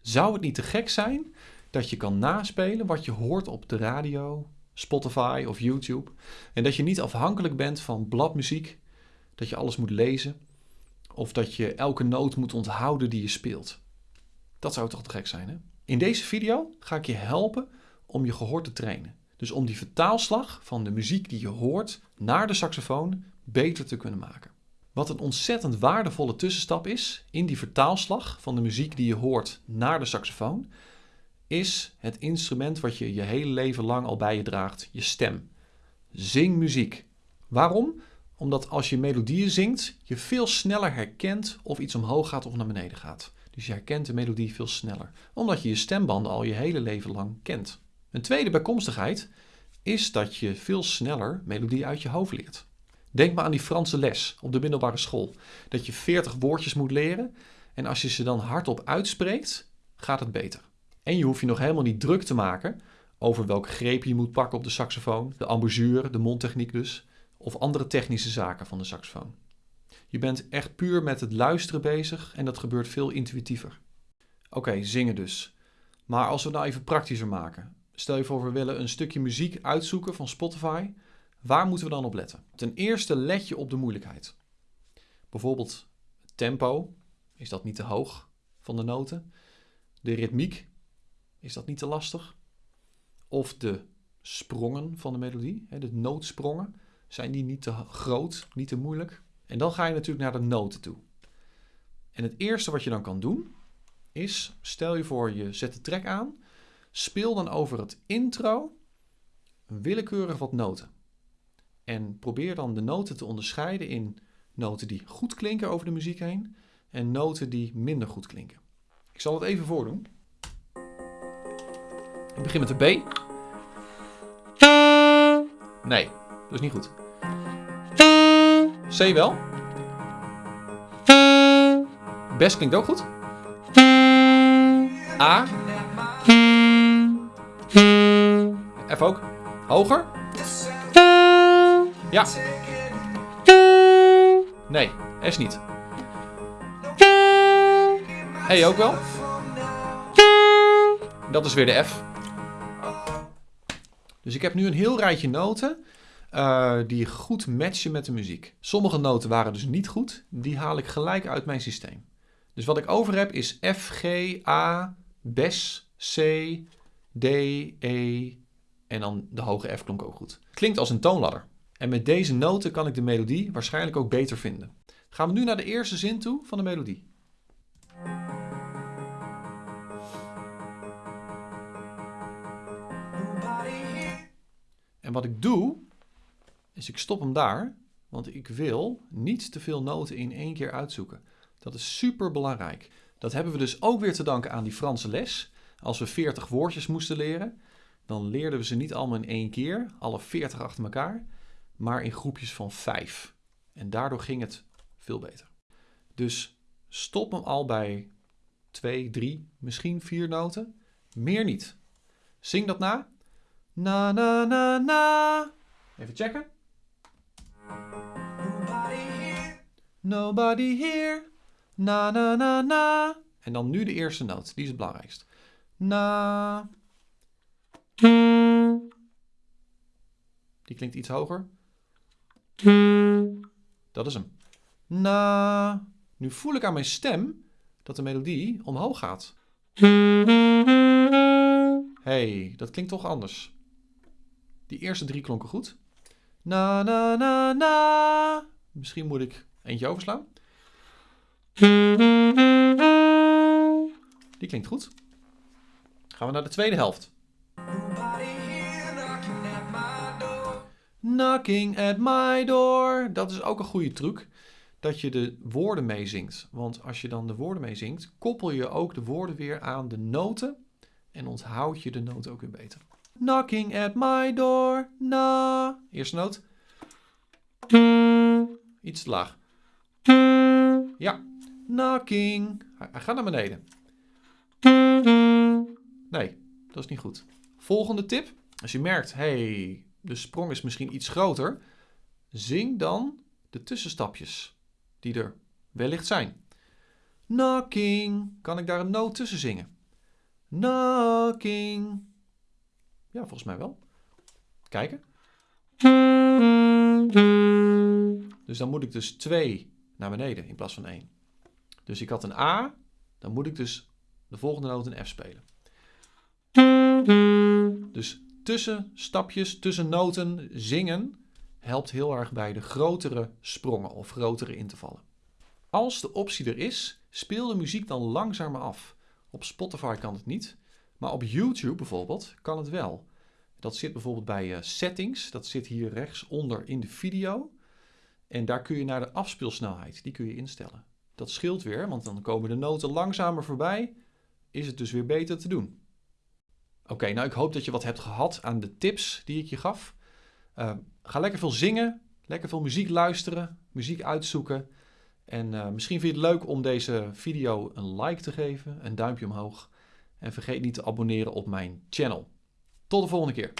Zou het niet te gek zijn dat je kan naspelen wat je hoort op de radio, Spotify of YouTube en dat je niet afhankelijk bent van bladmuziek, dat je alles moet lezen of dat je elke noot moet onthouden die je speelt? Dat zou toch te gek zijn, hè? In deze video ga ik je helpen om je gehoor te trainen. Dus om die vertaalslag van de muziek die je hoort naar de saxofoon beter te kunnen maken. Wat een ontzettend waardevolle tussenstap is in die vertaalslag van de muziek die je hoort naar de saxofoon, is het instrument wat je je hele leven lang al bij je draagt, je stem. Zing muziek. Waarom? Omdat als je melodieën zingt, je veel sneller herkent of iets omhoog gaat of naar beneden gaat. Dus je herkent de melodie veel sneller, omdat je je stembanden al je hele leven lang kent. Een tweede bijkomstigheid is dat je veel sneller melodie uit je hoofd leert. Denk maar aan die Franse les op de middelbare school. Dat je 40 woordjes moet leren en als je ze dan hardop uitspreekt, gaat het beter. En je hoeft je nog helemaal niet druk te maken over welk greep je moet pakken op de saxofoon, de embouchure, de mondtechniek dus, of andere technische zaken van de saxofoon. Je bent echt puur met het luisteren bezig en dat gebeurt veel intuïtiever. Oké, zingen dus. Maar als we het nou even praktischer maken. Stel je voor, we willen een stukje muziek uitzoeken van Spotify. Waar moeten we dan op letten? Ten eerste let je op de moeilijkheid. Bijvoorbeeld tempo. Is dat niet te hoog van de noten? De ritmiek. Is dat niet te lastig? Of de sprongen van de melodie, de nootsprongen. Zijn die niet te groot, niet te moeilijk? En dan ga je natuurlijk naar de noten toe. En het eerste wat je dan kan doen is, stel je voor je zet de track aan, speel dan over het intro willekeurig wat noten. En probeer dan de noten te onderscheiden in noten die goed klinken over de muziek heen en noten die minder goed klinken. Ik zal het even voordoen. Ik begin met de B. Nee, dat is niet goed. C wel. Best klinkt ook goed. A. F ook. Hoger. Ja. Nee, S niet. E ook wel. Dat is weer de F. Dus ik heb nu een heel rijtje noten uh, die goed matchen met de muziek. Sommige noten waren dus niet goed. Die haal ik gelijk uit mijn systeem. Dus wat ik over heb is F, G, A, Bes, C, D, E en dan de hoge F klonk ook goed. Klinkt als een toonladder. En met deze noten kan ik de melodie waarschijnlijk ook beter vinden. Gaan we nu naar de eerste zin toe van de melodie. En wat ik doe, is ik stop hem daar, want ik wil niet te veel noten in één keer uitzoeken. Dat is super belangrijk. Dat hebben we dus ook weer te danken aan die Franse les. Als we 40 woordjes moesten leren, dan leerden we ze niet allemaal in één keer, alle 40 achter elkaar, maar in groepjes van 5. En daardoor ging het veel beter. Dus stop hem al bij 2, 3, misschien 4 noten. Meer niet. Zing dat na. Na na na na. Even checken. Nobody here. Na na na na. En dan nu de eerste noot. Die is het belangrijkst. Na. Die klinkt iets hoger. Dat is hem. Na. Nu voel ik aan mijn stem dat de melodie omhoog gaat. hey, dat klinkt toch anders. Die eerste drie klonken goed. Na na na na. Misschien moet ik eentje overslaan. Die klinkt goed. Gaan we naar de tweede helft. Knocking at my door. Dat is ook een goede truc. Dat je de woorden meezingt. Want als je dan de woorden meezingt, koppel je ook de woorden weer aan de noten. En onthoud je de noten ook weer beter. Knocking at my door. Na. Eerste noot. Iets te laag. Ja. Knocking. Hij gaat naar beneden. Nee, dat is niet goed. Volgende tip. Als je merkt, hey, de sprong is misschien iets groter. Zing dan de tussenstapjes die er wellicht zijn. Knocking. Kan ik daar een noot tussen zingen? knocking. Ja, volgens mij wel. Kijken. Dus dan moet ik dus 2 naar beneden in plaats van 1. Dus ik had een A, dan moet ik dus de volgende noot een F spelen. Dus tussen stapjes, tussen noten zingen helpt heel erg bij de grotere sprongen of grotere intervallen. Als de optie er is, speel de muziek dan langzamer af. Op Spotify kan het niet, maar op YouTube bijvoorbeeld kan het wel. Dat zit bijvoorbeeld bij uh, settings, dat zit hier rechtsonder in de video. En daar kun je naar de afspeelsnelheid, die kun je instellen. Dat scheelt weer, want dan komen de noten langzamer voorbij, is het dus weer beter te doen. Oké, nou ik hoop dat je wat hebt gehad aan de tips die ik je gaf. Uh, ga lekker veel zingen, lekker veel muziek luisteren, muziek uitzoeken. En eh, misschien vind je het leuk om deze video een like te geven, een duimpje omhoog. En vergeet niet te abonneren op mijn channel. Tot de volgende keer.